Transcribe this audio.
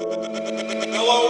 Hello?